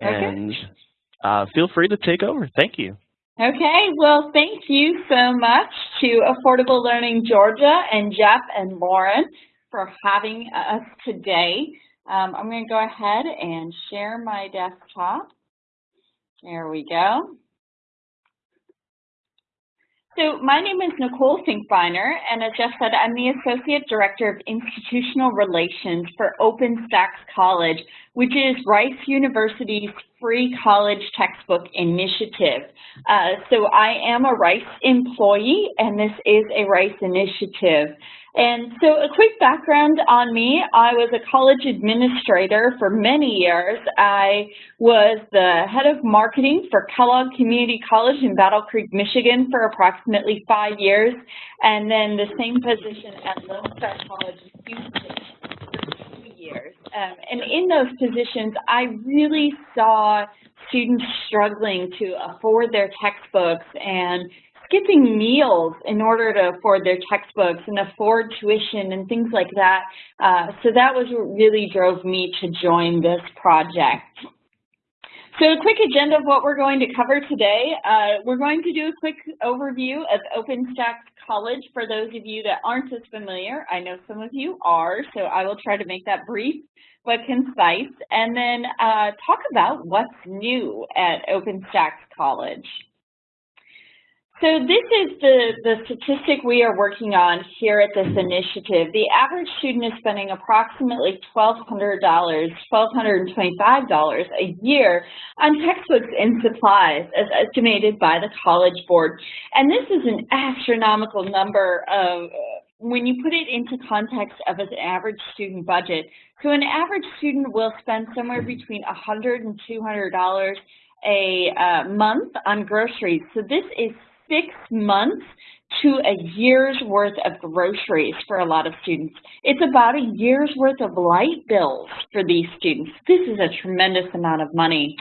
and okay. uh, feel free to take over. Thank you. Okay, well, thank you so much to Affordable Learning Georgia and Jeff and Lauren for having us today. Um, I'm going to go ahead and share my desktop. There we go. So my name is Nicole Finkbeiner, and as Jeff said, I'm the Associate Director of Institutional Relations for OpenStax College, which is Rice University's free college textbook initiative. Uh, so I am a Rice employee, and this is a Rice initiative. And so a quick background on me, I was a college administrator for many years. I was the head of marketing for Kellogg Community College in Battle Creek, Michigan for approximately five years, and then the same position at Lone Star College Houston for two years. Um, and in those positions, I really saw students struggling to afford their textbooks and skipping meals in order to afford their textbooks and afford tuition and things like that. Uh, so that was what really drove me to join this project. So a quick agenda of what we're going to cover today. Uh, we're going to do a quick overview of OpenStax College for those of you that aren't as familiar. I know some of you are, so I will try to make that brief but concise, and then uh, talk about what's new at OpenStax College. So this is the, the statistic we are working on here at this initiative. The average student is spending approximately $1,200, $1,225 a year on textbooks and supplies as estimated by the College Board. And this is an astronomical number of, when you put it into context of an average student budget. So an average student will spend somewhere between $100 and $200 a uh, month on groceries. So this is six months to a year's worth of groceries for a lot of students. It's about a year's worth of light bills for these students. This is a tremendous amount of money.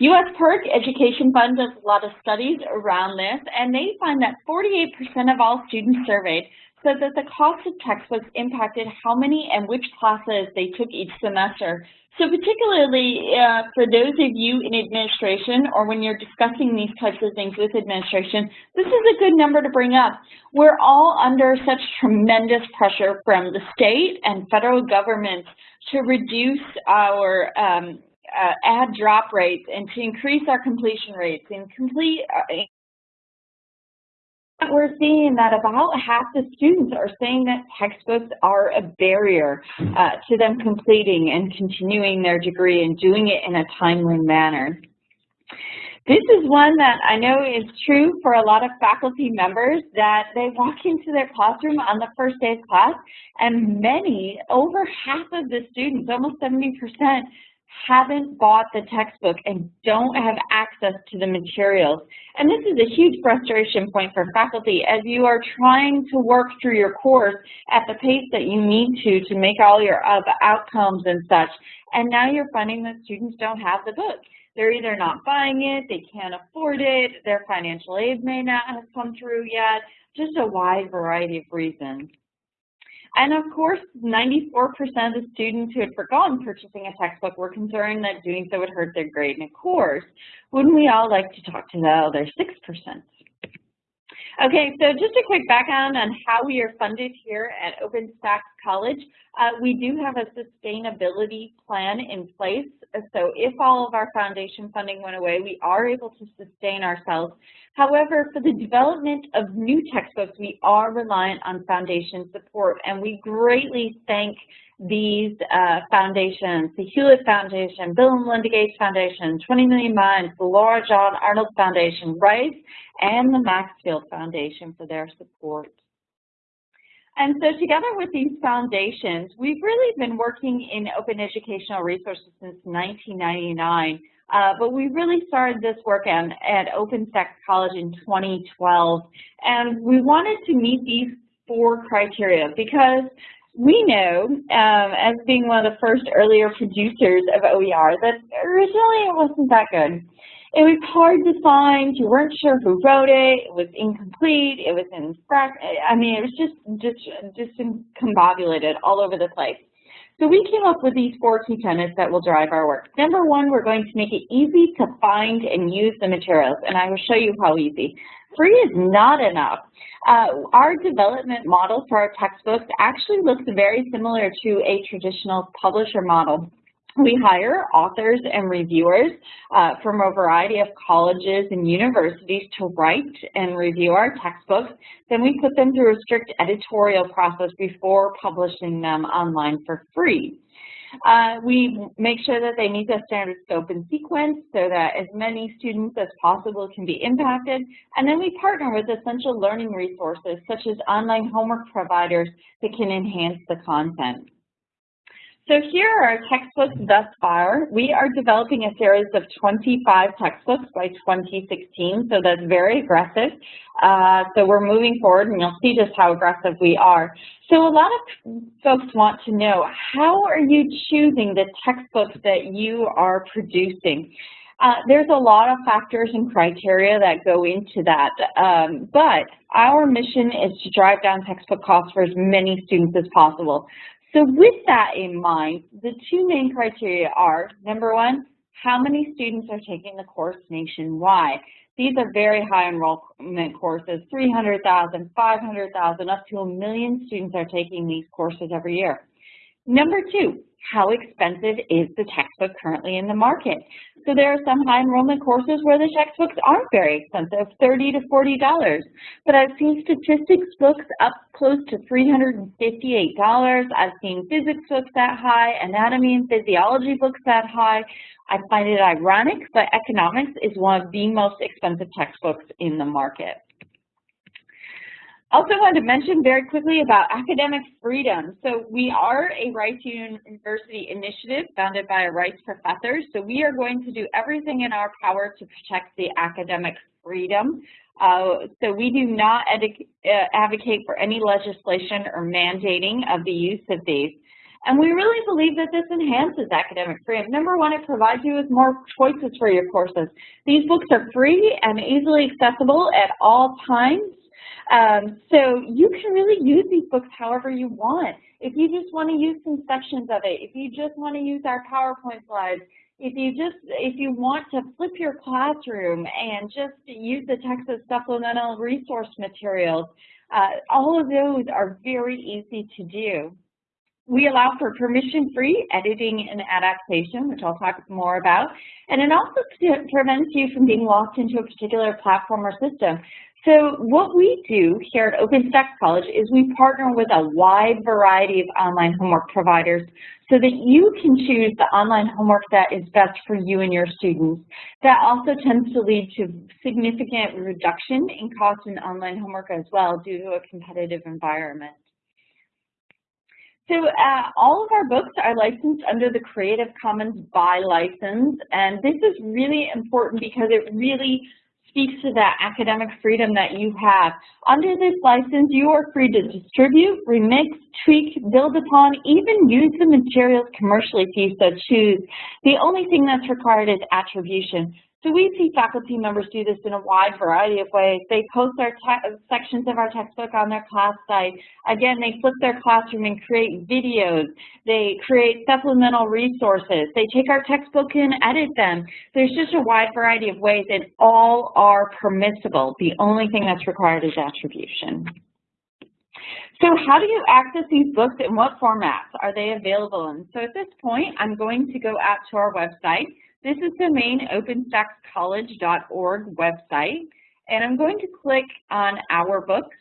U.S. PIRG Education Fund does a lot of studies around this, and they find that 48% of all students surveyed said that the cost of textbooks impacted how many and which classes they took each semester. So particularly uh, for those of you in administration or when you're discussing these types of things with administration, this is a good number to bring up. We're all under such tremendous pressure from the state and federal governments to reduce our um, uh, add drop rates and to increase our completion rates and complete uh, we're seeing that about half the students are saying that textbooks are a barrier uh, to them completing and continuing their degree and doing it in a timely manner. This is one that I know is true for a lot of faculty members that they walk into their classroom on the first day of class and many, over half of the students, almost 70%, haven't bought the textbook and don't have access to the materials. And this is a huge frustration point for faculty as you are trying to work through your course at the pace that you need to to make all your outcomes and such. And now you're finding that students don't have the book. They're either not buying it, they can't afford it, their financial aid may not have come through yet, just a wide variety of reasons. And of course, 94% of the students who had forgotten purchasing a textbook were concerned that doing so would hurt their grade. in of course, wouldn't we all like to talk to the other 6%? Okay, so just a quick background on how we are funded here at OpenStax College. Uh, we do have a sustainability plan in place. So if all of our foundation funding went away, we are able to sustain ourselves. However, for the development of new textbooks, we are reliant on foundation support, and we greatly thank these uh, foundations, the Hewlett Foundation, Bill and Melinda Gates Foundation, 20 Million Minds, the Laura John Arnold Foundation, Rice, and the Maxfield Foundation for their support. And so together with these foundations, we've really been working in open educational resources since 1999, uh, but we really started this work at, at OpenStax College in 2012, and we wanted to meet these four criteria because we know, um, as being one of the first earlier producers of OER, that originally it wasn't that good. It was hard to find. You weren't sure who wrote it. It was incomplete. It was in I mean, it was just just just combobulated all over the place. So we came up with these four key tenets that will drive our work. Number one, we're going to make it easy to find and use the materials, and I will show you how easy. Free is not enough. Uh, our development model for our textbooks actually looks very similar to a traditional publisher model. We hire authors and reviewers uh, from a variety of colleges and universities to write and review our textbooks. Then we put them through a strict editorial process before publishing them online for free. Uh, we make sure that they meet the standard scope and sequence so that as many students as possible can be impacted. And then we partner with essential learning resources such as online homework providers that can enhance the content. So here are our textbooks thus far. We are developing a series of 25 textbooks by 2016, so that's very aggressive. Uh, so we're moving forward, and you'll see just how aggressive we are. So a lot of folks want to know, how are you choosing the textbooks that you are producing? Uh, there's a lot of factors and criteria that go into that, um, but our mission is to drive down textbook costs for as many students as possible. So with that in mind, the two main criteria are, number one, how many students are taking the course nationwide? These are very high enrollment courses, 300,000, 500,000, up to a million students are taking these courses every year. Number two, how expensive is the textbook currently in the market? So there are some high enrollment courses where the textbooks aren't very expensive, 30 to $40. But I've seen statistics books up close to $358. I've seen physics books that high, anatomy and physiology books that high. I find it ironic, but economics is one of the most expensive textbooks in the market. Also wanted to mention very quickly about academic freedom. So we are a Rice University initiative founded by a Rice professor. So we are going to do everything in our power to protect the academic freedom. Uh, so we do not uh, advocate for any legislation or mandating of the use of these. And we really believe that this enhances academic freedom. Number one, it provides you with more choices for your courses. These books are free and easily accessible at all times. Um, so you can really use these books however you want. If you just want to use some sections of it, if you just want to use our PowerPoint slides, if you just if you want to flip your classroom and just use the Texas supplemental resource materials, uh, all of those are very easy to do. We allow for permission-free editing and adaptation, which I'll talk more about, and it also prevents you from being locked into a particular platform or system. So what we do here at OpenStax College is we partner with a wide variety of online homework providers so that you can choose the online homework that is best for you and your students. That also tends to lead to significant reduction in cost in online homework as well due to a competitive environment. So uh, all of our books are licensed under the Creative Commons by license, and this is really important because it really speaks to that academic freedom that you have. Under this license, you are free to distribute, remix, tweak, build upon, even use the materials commercially if you so choose. The only thing that's required is attribution. So we see faculty members do this in a wide variety of ways. They post their sections of our textbook on their class site. Again, they flip their classroom and create videos. They create supplemental resources. They take our textbook and edit them. There's just a wide variety of ways and all are permissible. The only thing that's required is attribution. So how do you access these books and what formats are they available in? So at this point, I'm going to go out to our website. This is the main openstaxcollege.org website, and I'm going to click on Our Books.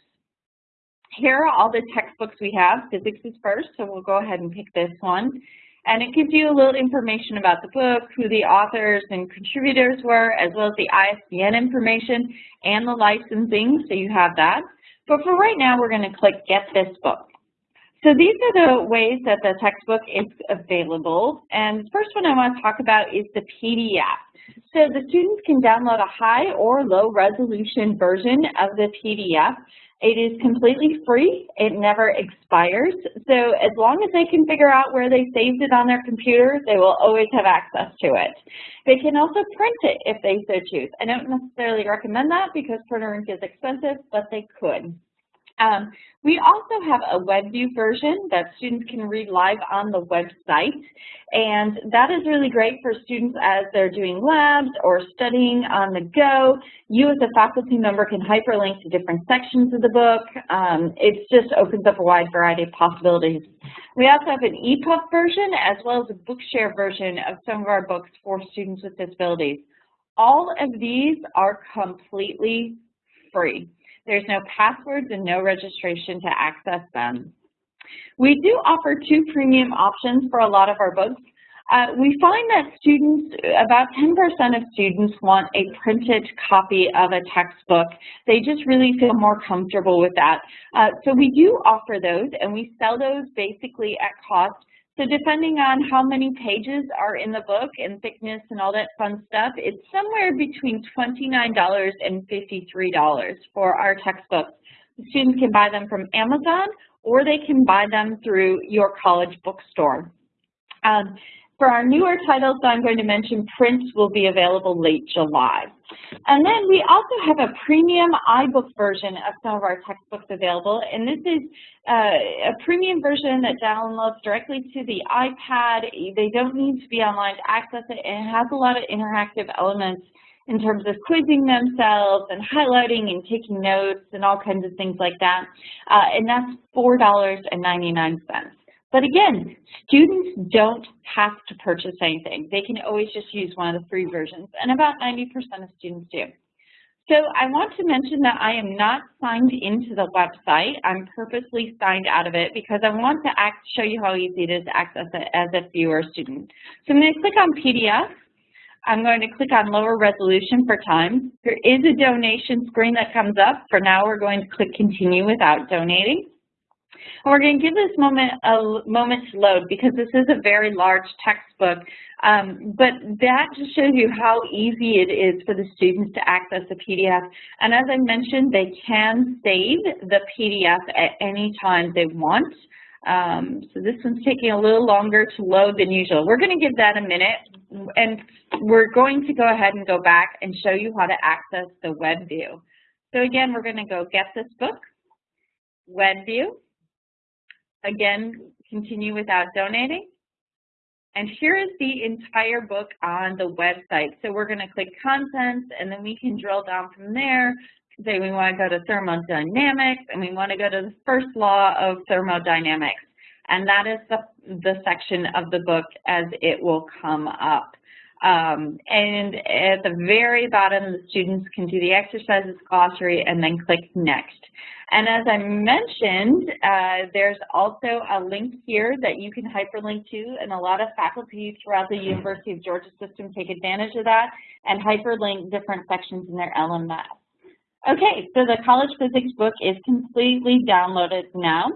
Here are all the textbooks we have. Physics is first, so we'll go ahead and pick this one. And it gives you a little information about the book, who the authors and contributors were, as well as the ISBN information and the licensing, so you have that. But for right now, we're going to click Get This Book. So these are the ways that the textbook is available. And the first one I want to talk about is the PDF. So the students can download a high or low resolution version of the PDF. It is completely free. It never expires. So as long as they can figure out where they saved it on their computer, they will always have access to it. They can also print it if they so choose. I don't necessarily recommend that because printer ink is expensive, but they could. Um, we also have a web view version that students can read live on the website, and that is really great for students as they're doing labs or studying on the go. You as a faculty member can hyperlink to different sections of the book. Um, it just opens up a wide variety of possibilities. We also have an EPUB version as well as a Bookshare version of some of our books for students with disabilities. All of these are completely free. There's no passwords and no registration to access them. We do offer two premium options for a lot of our books. Uh, we find that students, about 10% of students want a printed copy of a textbook. They just really feel more comfortable with that. Uh, so we do offer those and we sell those basically at cost so depending on how many pages are in the book and thickness and all that fun stuff, it's somewhere between $29 and $53 for our textbooks. Students can buy them from Amazon or they can buy them through your college bookstore. Um, for our newer titles that I'm going to mention, prints will be available late July. And then we also have a premium iBook version of some of our textbooks available, and this is uh, a premium version that downloads directly to the iPad. They don't need to be online to access it, and it has a lot of interactive elements in terms of quizzing themselves and highlighting and taking notes and all kinds of things like that. Uh, and that's $4.99. But again, students don't have to purchase anything. They can always just use one of the free versions, and about 90% of students do. So I want to mention that I am not signed into the website. I'm purposely signed out of it because I want to act, show you how easy it is to access it as a viewer student. So I'm going to click on PDF. I'm going to click on lower resolution for time. There is a donation screen that comes up. For now, we're going to click continue without donating. And we're going to give this moment a moment to load because this is a very large textbook, um, but that just shows you how easy it is for the students to access the PDF. And as I mentioned, they can save the PDF at any time they want. Um, so this one's taking a little longer to load than usual. We're going to give that a minute, and we're going to go ahead and go back and show you how to access the web view. So again, we're going to go get this book, web view, Again, continue without donating. And here is the entire book on the website. So we're going to click contents, and then we can drill down from there. Say we want to go to thermodynamics, and we want to go to the first law of thermodynamics. And that is the, the section of the book as it will come up. Um, and at the very bottom, the students can do the exercises glossary and then click next. And as I mentioned, uh, there's also a link here that you can hyperlink to, and a lot of faculty throughout the University of Georgia system take advantage of that and hyperlink different sections in their LMS. Okay, so the college physics book is completely downloaded now.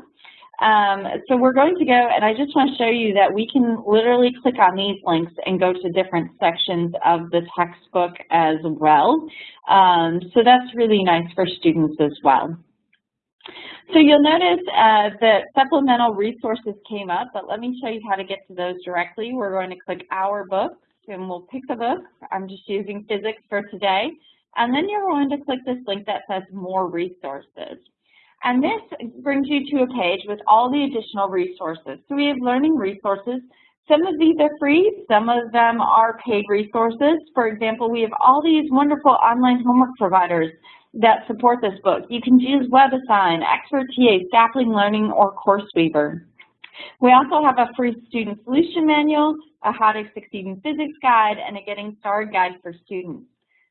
Um, so we're going to go, and I just want to show you that we can literally click on these links and go to different sections of the textbook as well. Um, so that's really nice for students as well. So you'll notice uh, that supplemental resources came up, but let me show you how to get to those directly. We're going to click Our Books, and we'll pick the book. I'm just using physics for today. And then you're going to click this link that says More Resources. And this brings you to a page with all the additional resources. So we have learning resources. Some of these are free, some of them are paid resources. For example, we have all these wonderful online homework providers that support this book. You can use WebAssign, Expert TA, Sapling Learning, or CourseWeaver. We also have a free student solution manual, a How to Succeed in Physics guide, and a Getting Started guide for students.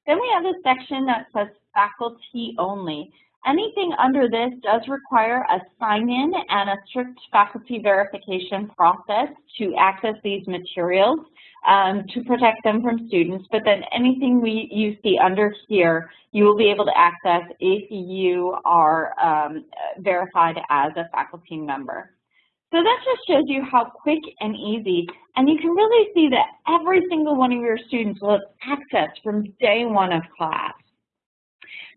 Then we have a section that says faculty only. Anything under this does require a sign-in and a strict faculty verification process to access these materials um, to protect them from students. But then anything we you see under here, you will be able to access if you are um, verified as a faculty member. So that just shows you how quick and easy, and you can really see that every single one of your students will have access from day one of class.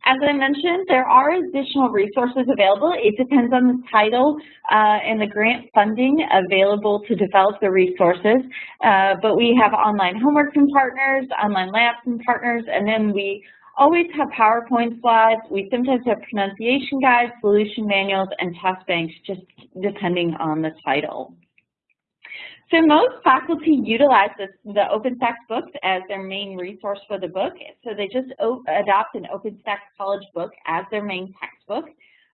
As I mentioned, there are additional resources available. It depends on the title uh, and the grant funding available to develop the resources. Uh, but we have online homework from partners, online labs from partners, and then we always have PowerPoint slides. We sometimes have pronunciation guides, solution manuals, and test banks, just depending on the title. So most faculty utilize this, the OpenStax books as their main resource for the book. So they just adopt an OpenStax college book as their main textbook.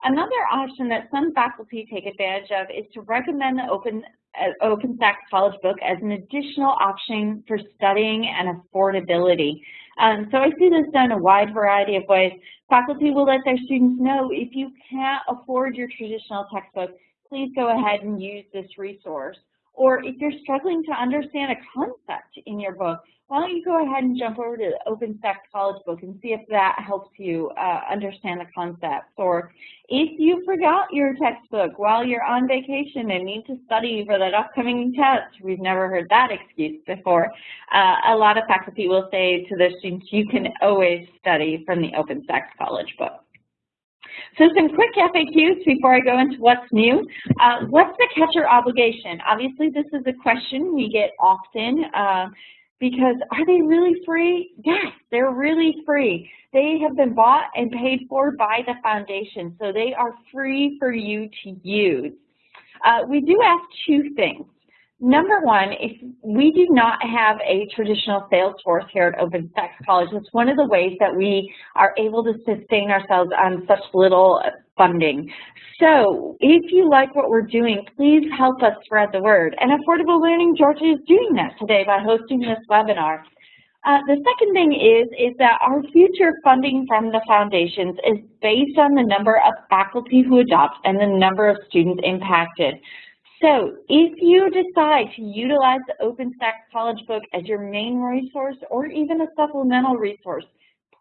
Another option that some faculty take advantage of is to recommend the Open, uh, OpenStax College Book as an additional option for studying and affordability. Um, so I see this done a wide variety of ways. Faculty will let their students know if you can't afford your traditional textbook, please go ahead and use this resource. Or if you're struggling to understand a concept in your book, why don't you go ahead and jump over to the OpenStax College book and see if that helps you uh, understand the concepts. Or if you forgot your textbook while you're on vacation and need to study for that upcoming test, we've never heard that excuse before, uh, a lot of faculty will say to their students, you can always study from the OpenStax College book. So some quick FAQs before I go into what's new. Uh, what's the catcher obligation? Obviously, this is a question we get often uh, because are they really free? Yes, they're really free. They have been bought and paid for by the foundation, so they are free for you to use. Uh, we do ask two things. Number one, if we do not have a traditional sales force here at OpenStax College, it's one of the ways that we are able to sustain ourselves on such little funding. So if you like what we're doing, please help us spread the word. And Affordable Learning Georgia is doing that today by hosting this webinar. Uh, the second thing is, is that our future funding from the foundations is based on the number of faculty who adopt and the number of students impacted. So if you decide to utilize the OpenStax College Book as your main resource or even a supplemental resource,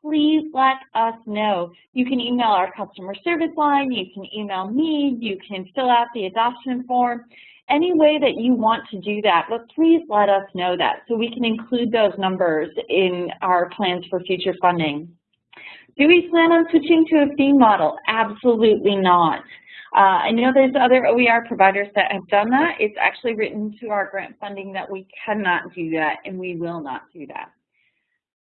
please let us know. You can email our customer service line, you can email me, you can fill out the adoption form, any way that you want to do that, but please let us know that so we can include those numbers in our plans for future funding. Do we plan on switching to a fee model? Absolutely not. Uh, I know there's other OER providers that have done that. It's actually written to our grant funding that we cannot do that and we will not do that.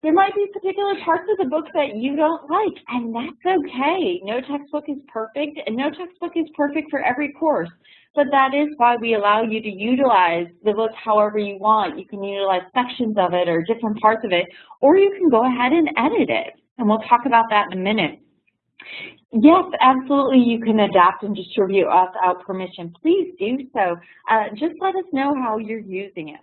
There might be particular parts of the book that you don't like, and that's okay. No textbook is perfect, and no textbook is perfect for every course. But that is why we allow you to utilize the book however you want. You can utilize sections of it or different parts of it, or you can go ahead and edit it. And we'll talk about that in a minute. Yes, absolutely. You can adapt and distribute without permission. Please do so. Uh, just let us know how you're using it.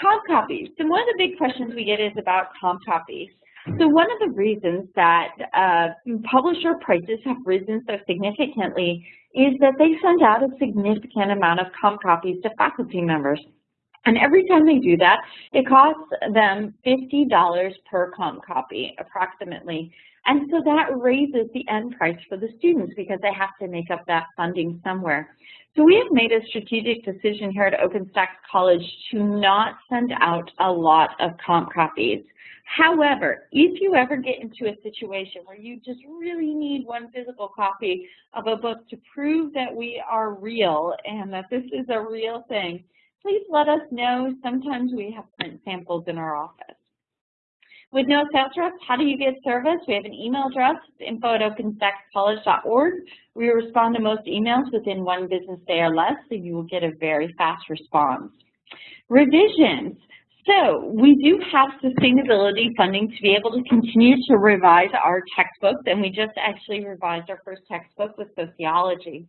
Comp copies. So one of the big questions we get is about comp copies. So one of the reasons that uh, publisher prices have risen so significantly is that they send out a significant amount of comp copies to faculty members. And every time they do that, it costs them $50 per comp copy, approximately. And so that raises the end price for the students because they have to make up that funding somewhere. So we have made a strategic decision here at OpenStax College to not send out a lot of comp copies. However, if you ever get into a situation where you just really need one physical copy of a book to prove that we are real and that this is a real thing, please let us know. Sometimes we have print samples in our office. With no sales reps, how do you get service? We have an email address, info at openstaxcollege.org. We respond to most emails within one business day or less, so you will get a very fast response. Revisions. So we do have sustainability funding to be able to continue to revise our textbooks, and we just actually revised our first textbook with sociology.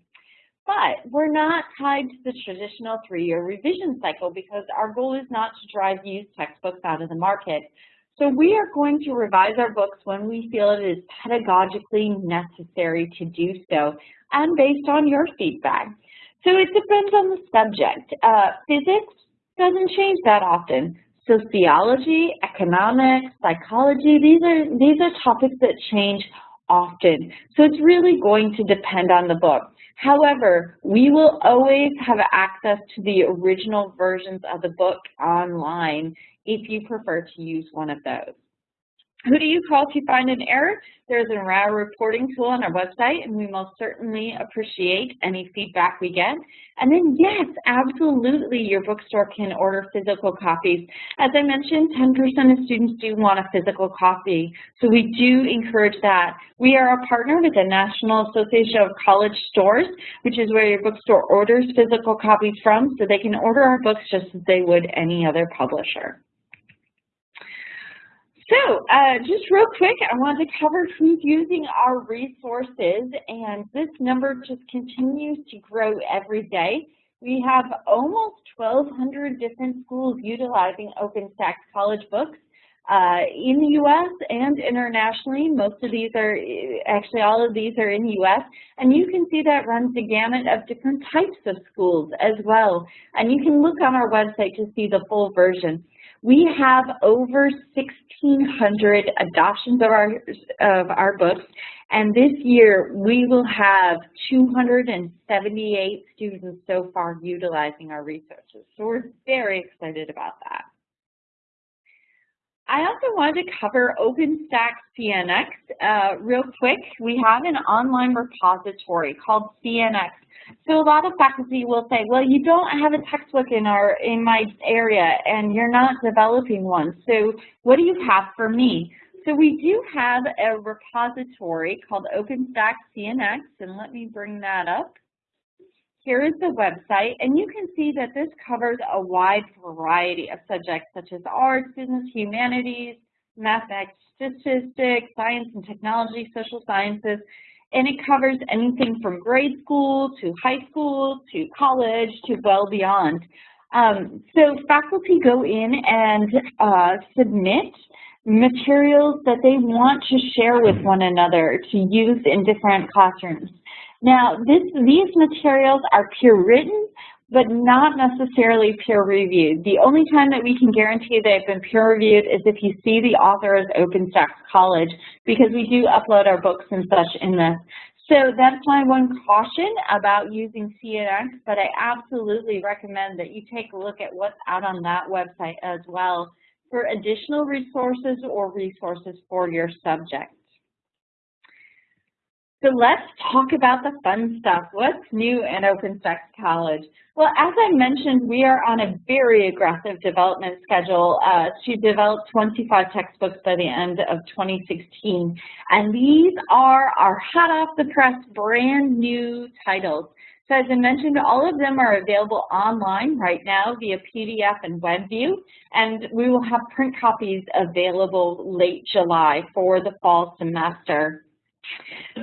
But we're not tied to the traditional three-year revision cycle because our goal is not to drive used textbooks out of the market. So we are going to revise our books when we feel it is pedagogically necessary to do so and based on your feedback. So it depends on the subject. Uh, physics doesn't change that often. Sociology, economics, psychology, these are, these are topics that change often. So it's really going to depend on the book. However, we will always have access to the original versions of the book online if you prefer to use one of those. Who do you call if you find an error? There's an error reporting tool on our website, and we most certainly appreciate any feedback we get. And then, yes, absolutely, your bookstore can order physical copies. As I mentioned, 10% of students do want a physical copy, so we do encourage that. We are a partner with the National Association of College Stores, which is where your bookstore orders physical copies from, so they can order our books just as they would any other publisher. So uh, just real quick, I wanted to cover who's using our resources, and this number just continues to grow every day. We have almost 1,200 different schools utilizing OpenStax College Books uh, in the U.S. and internationally. Most of these are, actually all of these are in the U.S. And you can see that runs the gamut of different types of schools as well. And you can look on our website to see the full version. We have over 1,600 adoptions of our, of our books, and this year we will have 278 students so far utilizing our resources. So we're very excited about that. I also wanted to cover OpenStax CNX uh, real quick. We have an online repository called CNX so a lot of faculty will say, well, you don't have a textbook in our in my area and you're not developing one. So what do you have for me? So we do have a repository called OpenStax CNX, and let me bring that up. Here is the website, and you can see that this covers a wide variety of subjects such as arts, business, humanities, mathematics, statistics, science and technology, social sciences, and it covers anything from grade school to high school to college to well beyond. Um, so faculty go in and uh, submit materials that they want to share with one another to use in different classrooms. Now, this, these materials are peer written, but not necessarily peer reviewed. The only time that we can guarantee they've been peer reviewed is if you see the author as OpenStax College, because we do upload our books and such in this. So that's my one caution about using CNX, but I absolutely recommend that you take a look at what's out on that website as well for additional resources or resources for your subject. So let's talk about the fun stuff. What's new in OpenStax College? Well, as I mentioned, we are on a very aggressive development schedule uh, to develop 25 textbooks by the end of 2016. And these are our hot off the press brand new titles. So as I mentioned, all of them are available online right now via PDF and WebView, and we will have print copies available late July for the fall semester.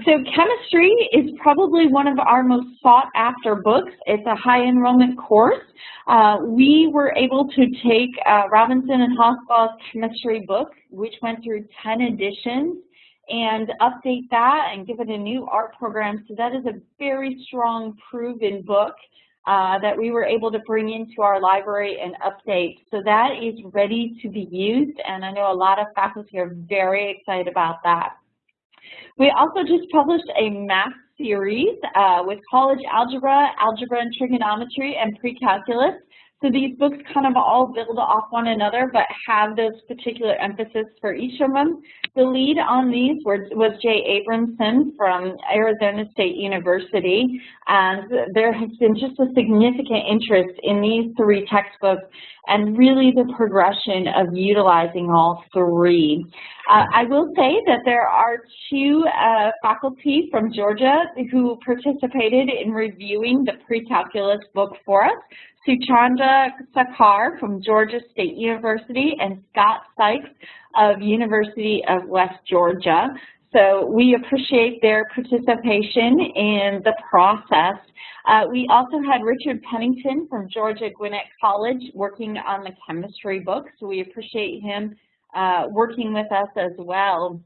So chemistry is probably one of our most sought after books. It's a high enrollment course. Uh, we were able to take uh, Robinson and Holtzclaw's chemistry book, which went through 10 editions, and update that and give it a new art program. So that is a very strong, proven book uh, that we were able to bring into our library and update. So that is ready to be used, and I know a lot of faculty are very excited about that. We also just published a math series uh, with college algebra, algebra and trigonometry, and pre-calculus. So these books kind of all build off one another, but have those particular emphasis for each of them. The lead on these was Jay Abramson from Arizona State University, and there has been just a significant interest in these three textbooks and really the progression of utilizing all three. Uh, I will say that there are two uh, faculty from Georgia who participated in reviewing the pre-calculus book for us. Suchanda Sarkar from Georgia State University and Scott Sykes of University of West Georgia. So we appreciate their participation in the process. Uh, we also had Richard Pennington from Georgia Gwinnett College working on the chemistry book, so we appreciate him uh, working with us as well.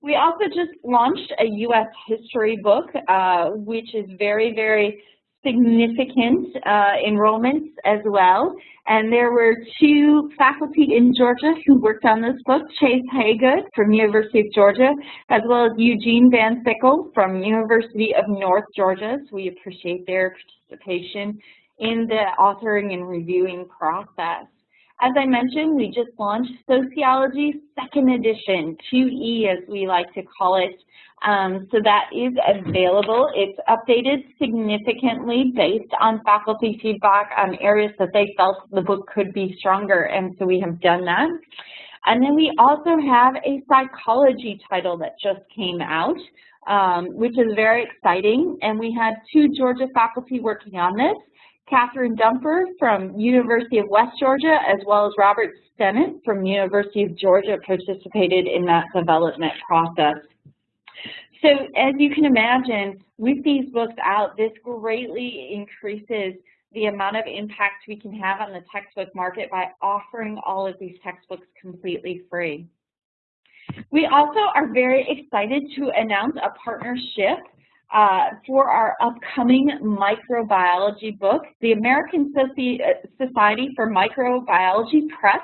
We also just launched a U.S. history book, uh, which is very, very significant uh, enrollments as well. And there were two faculty in Georgia who worked on this book, Chase Haygood from University of Georgia, as well as Eugene Van Sickle from University of North Georgia. So we appreciate their participation in the authoring and reviewing process. As I mentioned, we just launched Sociology Second Edition, 2E as we like to call it. Um, so that is available. It's updated significantly based on faculty feedback on areas that they felt the book could be stronger, and so we have done that. And then we also have a psychology title that just came out, um, which is very exciting. And we had two Georgia faculty working on this, Kathryn Dumper from University of West Georgia, as well as Robert Stennett from University of Georgia participated in that development process. So as you can imagine, with these books out, this greatly increases the amount of impact we can have on the textbook market by offering all of these textbooks completely free. We also are very excited to announce a partnership uh, for our upcoming microbiology book. The American Society for Microbiology Press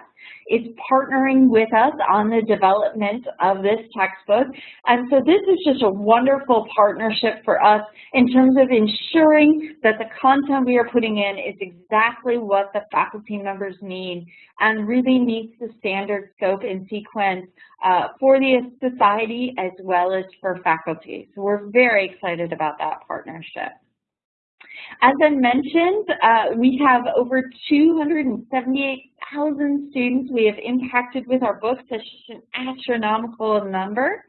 is partnering with us on the development of this textbook. And so this is just a wonderful partnership for us in terms of ensuring that the content we are putting in is exactly what the faculty members need and really meets the standard scope and sequence uh, for the society as well as for faculty. So we're very excited about that partnership. As I mentioned, uh, we have over 278,000 students we have impacted with our books. Just an astronomical number.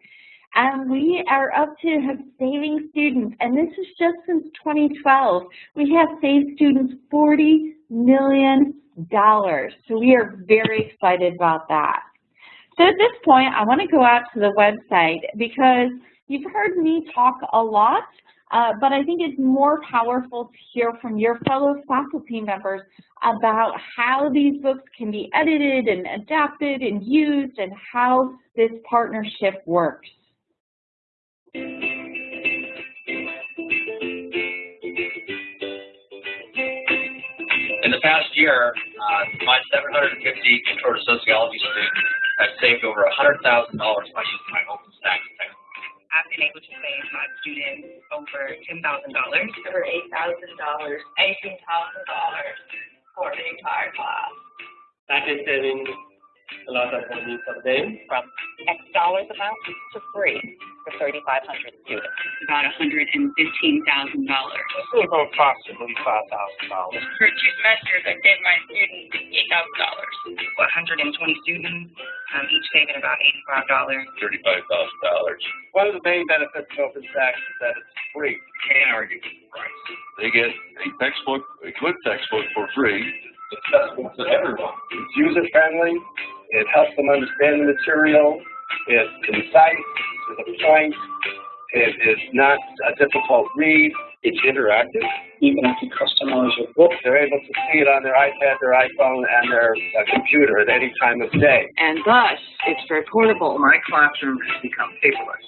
And we are up to saving students, and this is just since 2012. We have saved students $40 million. So we are very excited about that. So at this point, I want to go out to the website because you've heard me talk a lot uh, but I think it's more powerful to hear from your fellow faculty members about how these books can be edited and adapted and used and how this partnership works. In the past year, uh, my 750 intro to sociology students have saved over $100,000 by using my technology. I've been able to save my students over $10,000. Over $8,000. $18,000 for the entire class. That is saving a lot of money for them. From X dollars amount to free for 3,500 students. About $115,000. About approximately $5,000. For two semesters, I saved my students $8,000. 120 students, um, each saving about $85. $35,000. One of the main benefits of OpenStax is that it's free. Can't argue with the price. They get a textbook, a good textbook for free. Accessible to everyone. It's user friendly. It helps them understand the material. It's concise to the point. It is not a difficult read. It's interactive. Even if you customize your book, They're able to see it on their iPad, their iPhone, and their uh, computer at any time of day. And thus, it's very portable. my classroom has become paperless,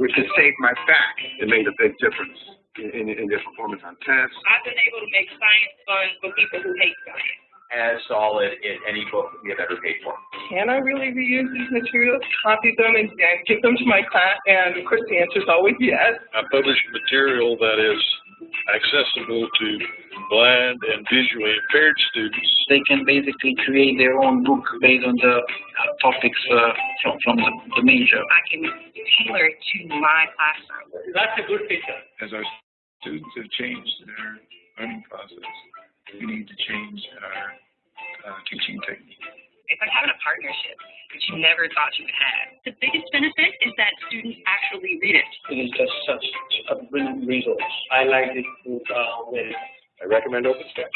which has saved my back. It made a big difference in, in, in their performance on tests. I've been able to make science fun for people who hate science. As solid in any book that we have ever paid for. can I really reuse these materials, copy them, and, and give them to my class? And of course, the answer is always yes. I publish material that is accessible to blind and visually impaired students. They can basically create their own book based on the uh, topics uh, from, from the, the major. I can tailor it to my classroom. That's a good feature. As our students have changed their learning process, we need to change our uh, teaching technique. It's like having a partnership that you never thought you would have. The biggest benefit is that students actually read it. It is just such a brilliant resource. I like it uh, with I recommend OpenStax.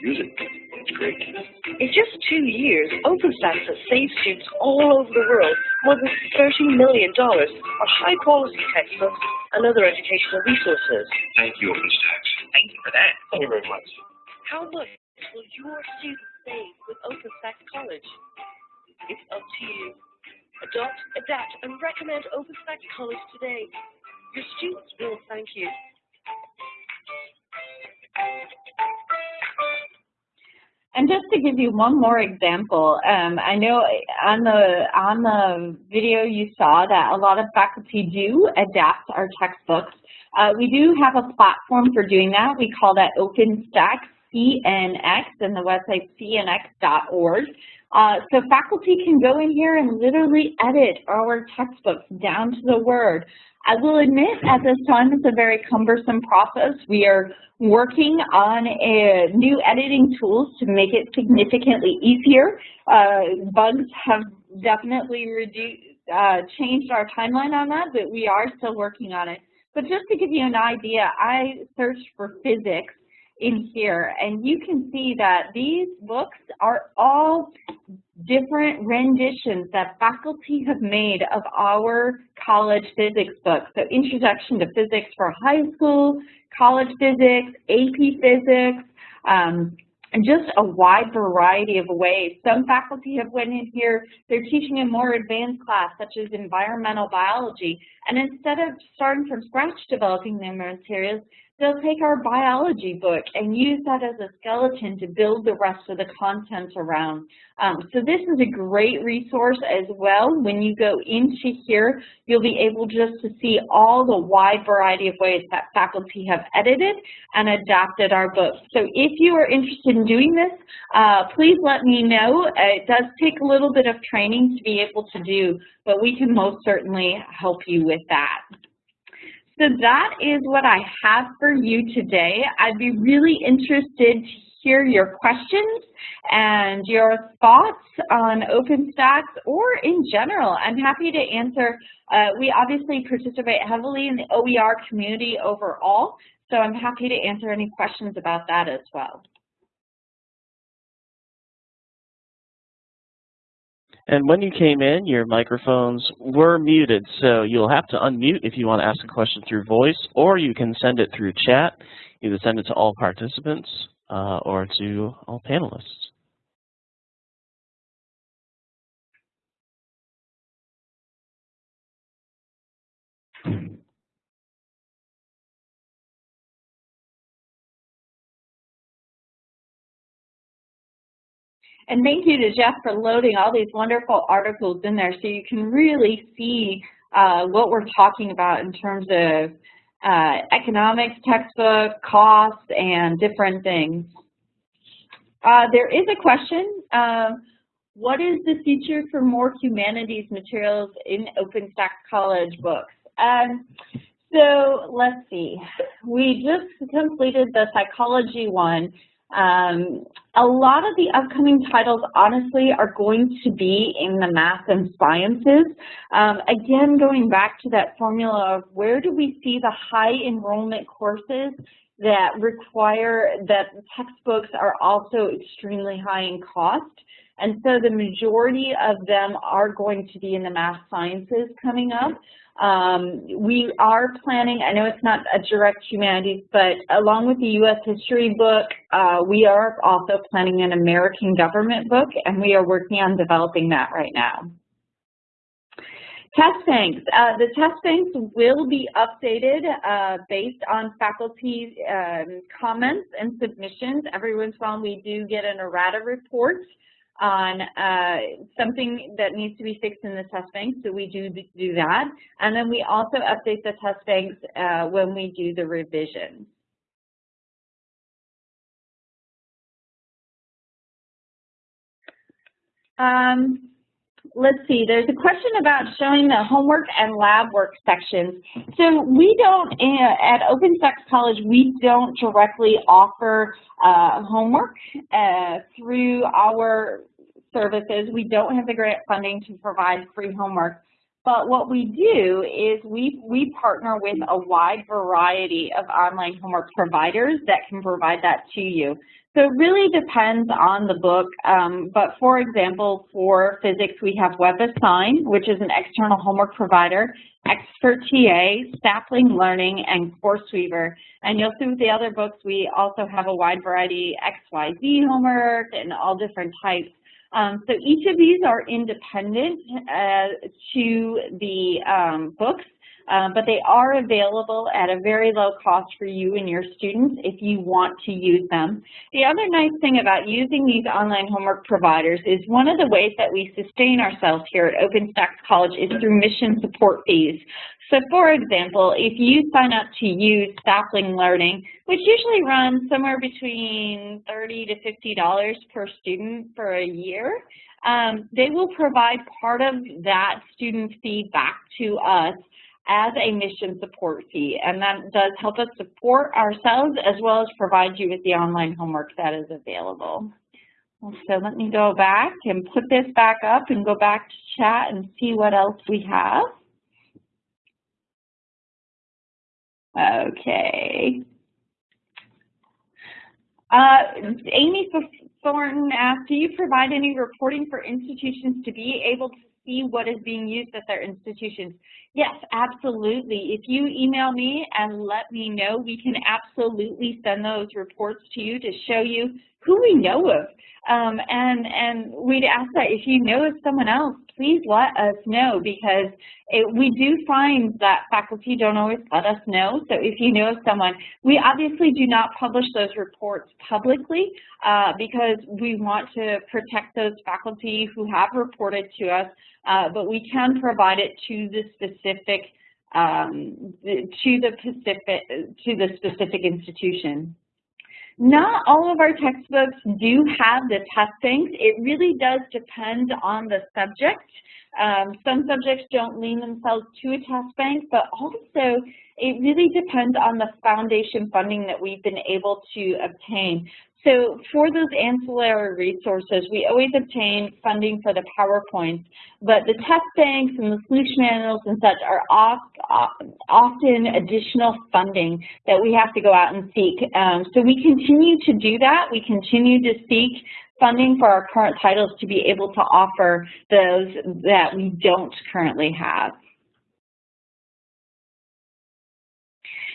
Use it. It's great. In just two years, OpenStax has saved students all over the world more than $30 million on high-quality textbooks and other educational resources. Thank you, OpenStax. Thank you for that. Thank you very much. How much will your students save with OpenStax College? It's up to you. Adopt, adapt, and recommend OpenStax College today. Your students will thank you. And just to give you one more example, um, I know on the on the video you saw that a lot of faculty do adapt our textbooks. Uh, we do have a platform for doing that. We call that OpenStax CNX and the website cnx.org. Uh, so faculty can go in here and literally edit our textbooks down to the word. I will admit at this time it's a very cumbersome process. We are working on a new editing tools to make it significantly easier. Uh, bugs have definitely reduced, uh, changed our timeline on that, but we are still working on it. But just to give you an idea, I searched for physics in here, and you can see that these books are all different renditions that faculty have made of our college physics books. So Introduction to Physics for High School, College Physics, AP Physics, um, and just a wide variety of ways. Some faculty have went in here, they're teaching a more advanced class such as environmental biology, and instead of starting from scratch developing their materials, they'll take our biology book and use that as a skeleton to build the rest of the content around. Um, so this is a great resource as well. When you go into here, you'll be able just to see all the wide variety of ways that faculty have edited and adapted our books. So if you are interested in doing this, uh, please let me know. It does take a little bit of training to be able to do, but we can most certainly help you with that. So that is what I have for you today. I'd be really interested to hear your questions and your thoughts on OpenStax or in general. I'm happy to answer. Uh, we obviously participate heavily in the OER community overall, so I'm happy to answer any questions about that as well. And when you came in, your microphones were muted, so you'll have to unmute if you want to ask a question through voice, or you can send it through chat. Either send it to all participants uh, or to all panelists. And thank you to Jeff for loading all these wonderful articles in there so you can really see uh, what we're talking about in terms of uh, economics textbook, costs, and different things. Uh, there is a question. Um, what is the future for more humanities materials in OpenStax College books? Um, so let's see. We just completed the psychology one um, a lot of the upcoming titles, honestly, are going to be in the math and sciences. Um, again, going back to that formula of where do we see the high enrollment courses that require that textbooks are also extremely high in cost. And so the majority of them are going to be in the math sciences coming up. Um, we are planning, I know it's not a direct humanities, but along with the U.S. history book, uh, we are also planning an American government book, and we are working on developing that right now. Test banks. Uh, the test banks will be updated uh, based on faculty um, comments and submissions. Every once in a while we do get an errata report on uh, something that needs to be fixed in the test bank, so we do do that. And then we also update the test banks uh, when we do the revision. Um, let's see, there's a question about showing the homework and lab work sections. So we don't, at OpenStax College, we don't directly offer uh, homework uh, through our services. We don't have the grant funding to provide free homework. But what we do is we, we partner with a wide variety of online homework providers that can provide that to you. So it really depends on the book, um, but for example, for physics, we have WebAssign, which is an external homework provider, Expert TA, Sapling Learning, and CourseWeaver. And you'll see with the other books, we also have a wide variety XYZ homework and all different types. Um, so each of these are independent uh, to the um, books, uh, but they are available at a very low cost for you and your students if you want to use them. The other nice thing about using these online homework providers is one of the ways that we sustain ourselves here at OpenStax College is through mission support fees. So for example, if you sign up to use Sapling Learning, which usually runs somewhere between 30 to $50 per student for a year, um, they will provide part of that student fee back to us as a mission support fee. And that does help us support ourselves as well as provide you with the online homework that is available. So let me go back and put this back up and go back to chat and see what else we have. Okay. Uh, Amy Thornton asked, do you provide any reporting for institutions to be able to see what is being used at their institutions? Yes, absolutely. If you email me and let me know, we can absolutely send those reports to you to show you who we know of. Um, and, and we'd ask that if you know of someone else, please let us know because it, we do find that faculty don't always let us know. So if you know of someone, we obviously do not publish those reports publicly uh, because we want to protect those faculty who have reported to us, uh, but we can provide it to the specific um, to the specific to the specific institution. Not all of our textbooks do have the test banks. It really does depend on the subject. Um, some subjects don't lean themselves to a test bank, but also it really depends on the foundation funding that we've been able to obtain. So for those ancillary resources, we always obtain funding for the PowerPoints, but the test banks and the solution manuals and such are oft, often additional funding that we have to go out and seek. Um, so we continue to do that. We continue to seek funding for our current titles to be able to offer those that we don't currently have.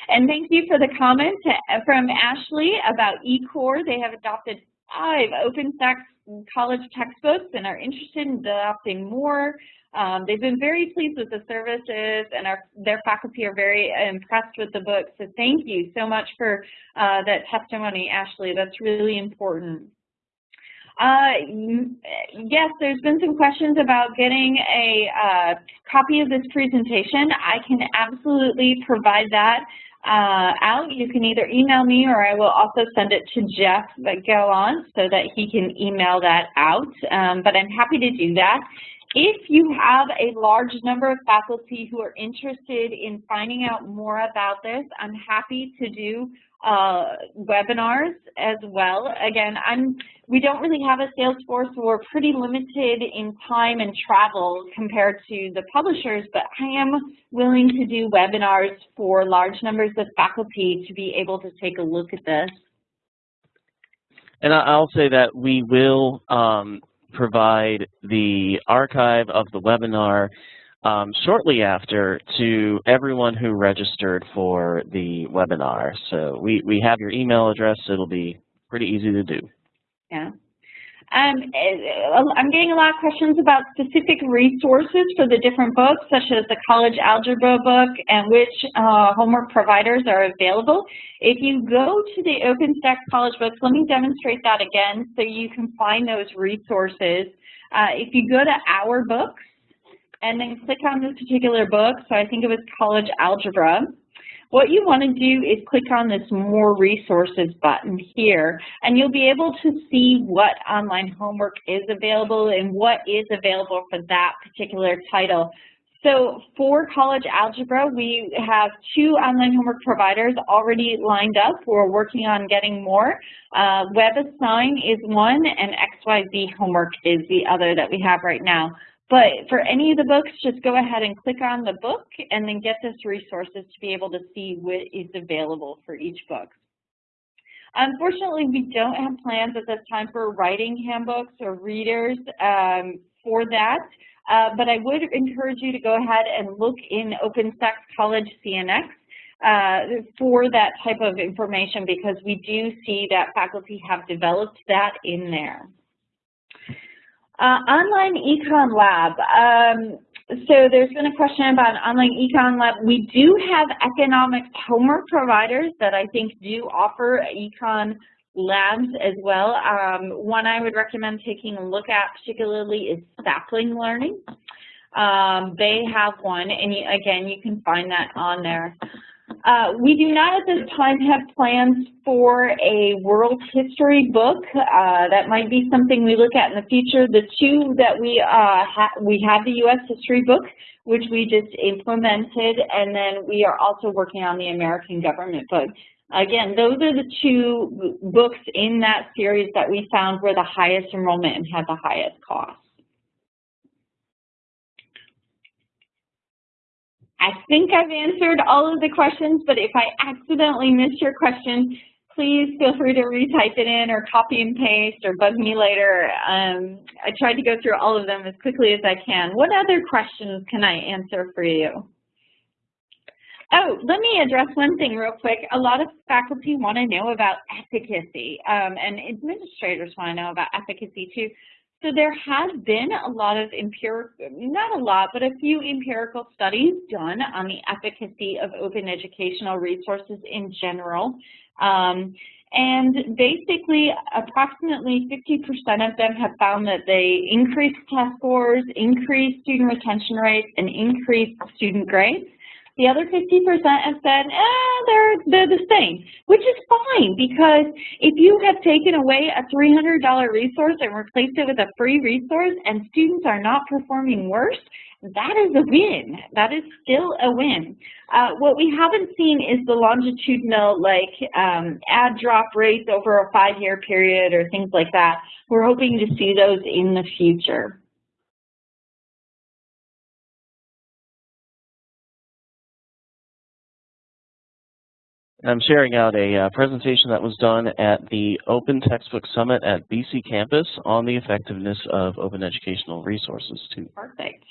And thank you for the comment from Ashley about eCore. They have adopted five OpenStax college textbooks and are interested in adopting more. Um, they've been very pleased with the services and our, their faculty are very impressed with the book. So thank you so much for uh, that testimony, Ashley. That's really important. Uh, yes, there's been some questions about getting a uh, copy of this presentation. I can absolutely provide that uh, out, you can either email me or I will also send it to Jeff Gallant so that he can email that out, um, but I'm happy to do that. If you have a large number of faculty who are interested in finding out more about this, I'm happy to do uh, webinars as well. Again, I'm, we don't really have a sales force. We're pretty limited in time and travel compared to the publishers, but I am willing to do webinars for large numbers of faculty to be able to take a look at this. And I'll say that we will um, provide the archive of the webinar um, shortly after to everyone who registered for the webinar. So we, we have your email address. It'll be pretty easy to do. Yeah. Um, eh, I'm getting a lot of questions about specific resources for the different books, such as the college algebra book and which uh, homework providers are available. If you go to the OpenStax college books, let me demonstrate that again so you can find those resources. Uh, if you go to Our Books and then click on this particular book, so I think it was college algebra, what you want to do is click on this More Resources button here, and you'll be able to see what online homework is available and what is available for that particular title. So for college algebra, we have two online homework providers already lined up. We're working on getting more. Uh, WebAssign is one, and XYZ Homework is the other that we have right now. But for any of the books, just go ahead and click on the book and then get this resources to be able to see what is available for each book. Unfortunately, we don't have plans at this time for writing handbooks or readers um, for that, uh, but I would encourage you to go ahead and look in OpenStax College CNX uh, for that type of information because we do see that faculty have developed that in there. Uh, online Econ Lab. Um, so there's been a question about online Econ Lab. We do have economics homework providers that I think do offer Econ labs as well. Um, one I would recommend taking a look at particularly is Sapling Learning. Um, they have one, and you, again, you can find that on there. Uh, we do not at this time have plans for a world history book. Uh, that might be something we look at in the future. The two that we uh, ha we have the U.S. history book, which we just implemented, and then we are also working on the American government book. Again, those are the two books in that series that we found were the highest enrollment and had the highest cost. I think I've answered all of the questions, but if I accidentally missed your question, please feel free to retype it in or copy and paste or bug me later. Um, I tried to go through all of them as quickly as I can. What other questions can I answer for you? Oh, let me address one thing real quick. A lot of faculty want to know about efficacy, um, and administrators want to know about efficacy too. So there has been a lot of empirical, not a lot, but a few empirical studies done on the efficacy of open educational resources in general. Um, and basically, approximately 50% of them have found that they increase test scores, increase student retention rates, and increase student grades. The other 50% have said, eh, they're, they're the same, which is fine because if you have taken away a $300 resource and replaced it with a free resource and students are not performing worse, that is a win. That is still a win. Uh, what we haven't seen is the longitudinal like um, add drop rates over a five-year period or things like that. We're hoping to see those in the future. I'm sharing out a uh, presentation that was done at the Open Textbook Summit at BC Campus on the effectiveness of open educational resources too. Perfect.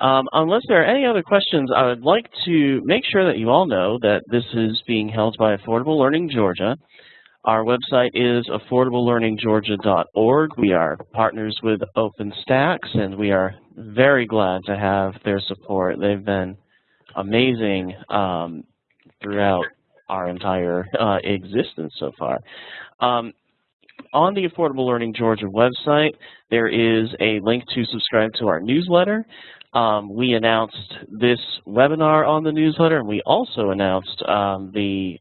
Um, unless there are any other questions, I would like to make sure that you all know that this is being held by Affordable Learning Georgia. Our website is affordablelearninggeorgia.org. We are partners with OpenStax, and we are very glad to have their support. They've been amazing um, throughout our entire uh, existence so far. Um, on the Affordable Learning Georgia website, there is a link to subscribe to our newsletter. Um, we announced this webinar on the newsletter, and we also announced um, the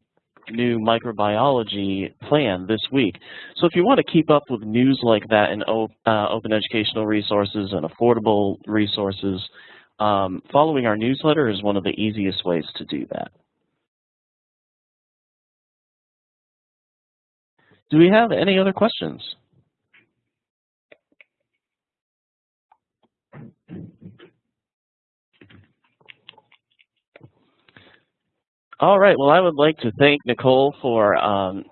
new microbiology plan this week. So if you want to keep up with news like that in uh, open educational resources and affordable resources, um, following our newsletter is one of the easiest ways to do that. Do we have any other questions? All right. Well, I would like to thank Nicole for um,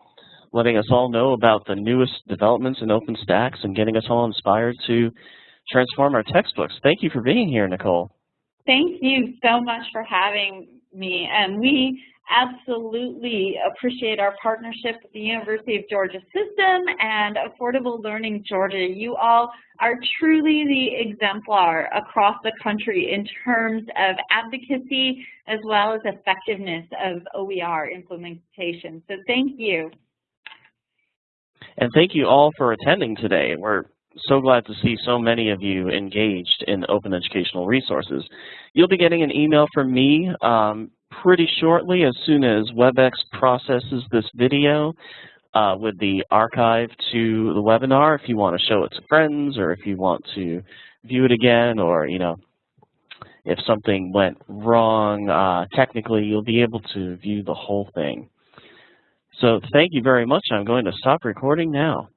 letting us all know about the newest developments in OpenStax and getting us all inspired to transform our textbooks. Thank you for being here, Nicole. Thank you so much for having me. And we absolutely appreciate our partnership with the University of Georgia System and Affordable Learning Georgia. You all are truly the exemplar across the country in terms of advocacy as well as effectiveness of OER implementation. So thank you. And thank you all for attending today. We're so glad to see so many of you engaged in open educational resources. You'll be getting an email from me um, pretty shortly as soon as WebEx processes this video uh, with the archive to the webinar if you want to show it to friends or if you want to view it again or, you know, if something went wrong uh, technically, you'll be able to view the whole thing. So thank you very much. I'm going to stop recording now.